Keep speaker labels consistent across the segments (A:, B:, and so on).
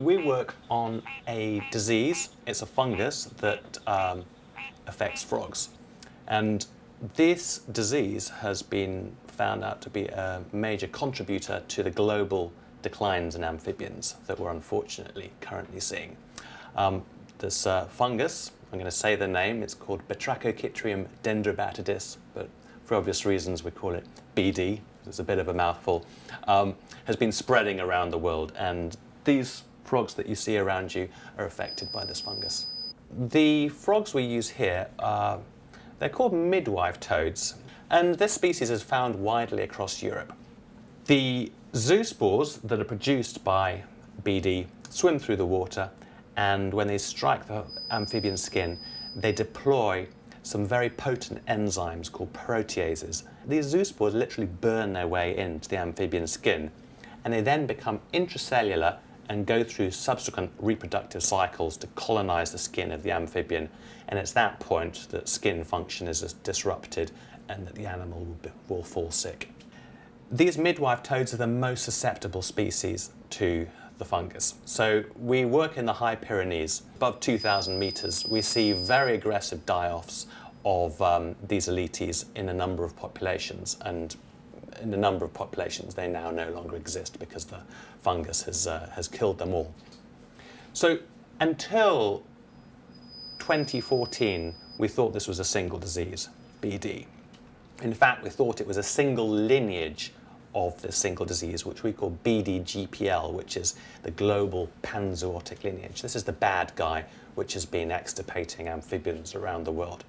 A: We work on a disease. It's a fungus that um, affects frogs. And this disease has been found out to be a major contributor to the global declines in amphibians that we're unfortunately currently seeing. Um, this uh, fungus, I'm going to say the name, it's called Batrachochytrium dendrobatidis, but for obvious reasons we call it BD, it's a bit of a mouthful, um, has been spreading around the world and these frogs that you see around you are affected by this fungus. The frogs we use here, are, they're called midwife toads, and this species is found widely across Europe. The zoospores that are produced by BD swim through the water, and when they strike the amphibian skin, they deploy some very potent enzymes called proteases. These zoospores literally burn their way into the amphibian skin, and they then become intracellular and go through subsequent reproductive cycles to colonize the skin of the amphibian. And it's that point that skin function is disrupted and that the animal will, be, will fall sick. These midwife toads are the most susceptible species to the fungus. So we work in the high Pyrenees, above 2,000 meters. We see very aggressive die-offs of um, these Alytes in a number of populations and in a number of populations, they now no longer exist because the fungus has, uh, has killed them all. So until 2014, we thought this was a single disease, BD. In fact, we thought it was a single lineage of this single disease, which we call BDGPL, which is the global panzootic lineage. This is the bad guy which has been extirpating amphibians around the world.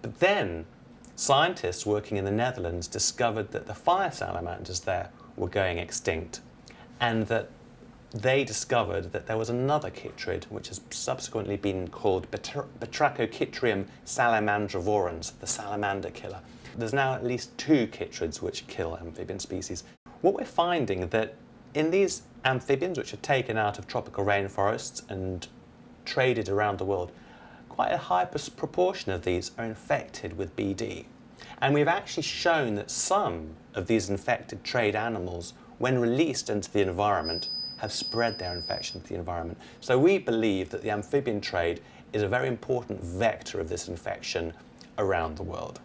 A: But then Scientists working in the Netherlands discovered that the fire salamanders there were going extinct and that they discovered that there was another chytrid which has subsequently been called Batrachochytrium salamandrivorans, the salamander killer. There's now at least two chytrids which kill amphibian species. What we're finding that in these amphibians which are taken out of tropical rainforests and traded around the world, quite a high proportion of these are infected with BD. And we've actually shown that some of these infected trade animals, when released into the environment, have spread their infection to the environment. So we believe that the amphibian trade is a very important vector of this infection around the world.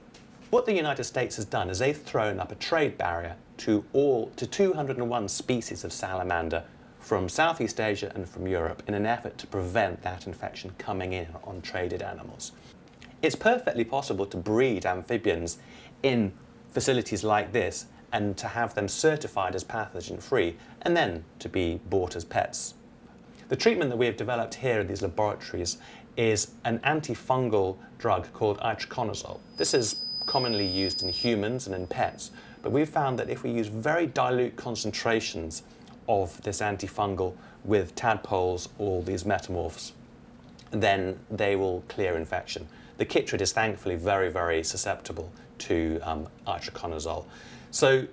A: What the United States has done is they've thrown up a trade barrier to all to 201 species of salamander from Southeast Asia and from Europe in an effort to prevent that infection coming in on traded animals. It's perfectly possible to breed amphibians in facilities like this and to have them certified as pathogen-free and then to be bought as pets. The treatment that we have developed here in these laboratories is an antifungal drug called itraconazole. This is commonly used in humans and in pets, but we've found that if we use very dilute concentrations of this antifungal with tadpoles or these metamorphs, then they will clear infection. The chytrid is thankfully very, very susceptible to um, itraconazole. So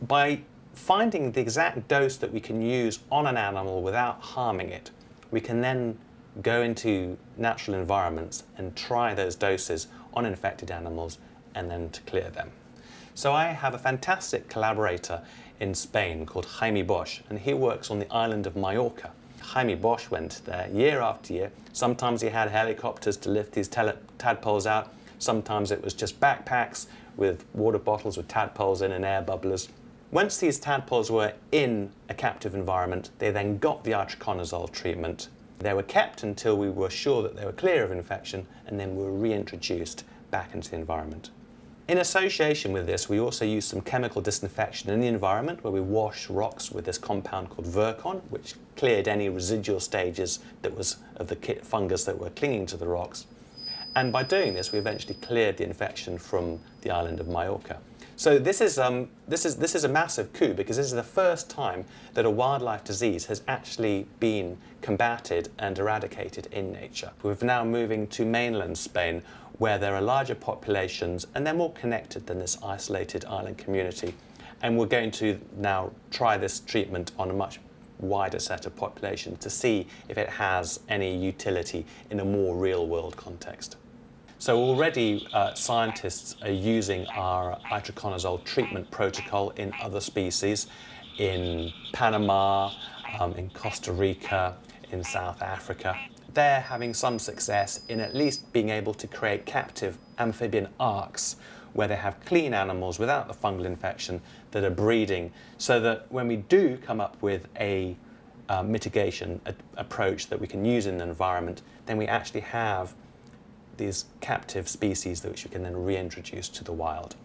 A: by finding the exact dose that we can use on an animal without harming it, we can then go into natural environments and try those doses on infected animals and then to clear them. So I have a fantastic collaborator in Spain called Jaime Bosch, and he works on the island of Majorca. Jaime Bosch went there year after year. Sometimes he had helicopters to lift these tadpoles out. Sometimes it was just backpacks with water bottles with tadpoles in and air bubblers. Once these tadpoles were in a captive environment, they then got the itraconazole treatment. They were kept until we were sure that they were clear of infection and then were reintroduced back into the environment. In association with this, we also use some chemical disinfection in the environment where we wash rocks with this compound called Virkon, which cleared any residual stages that was of the fungus that were clinging to the rocks. And by doing this, we eventually cleared the infection from the island of Majorca. So this is, um, this, is, this is a massive coup because this is the first time that a wildlife disease has actually been combated and eradicated in nature. We're now moving to mainland Spain where there are larger populations and they're more connected than this isolated island community. And we're going to now try this treatment on a much wider set of populations to see if it has any utility in a more real world context. So already uh, scientists are using our itraconazole treatment protocol in other species in Panama, um, in Costa Rica, in South Africa. They're having some success in at least being able to create captive amphibian arks where they have clean animals without the fungal infection that are breeding so that when we do come up with a uh, mitigation a, approach that we can use in the environment, then we actually have these captive species that which we can then reintroduce to the wild.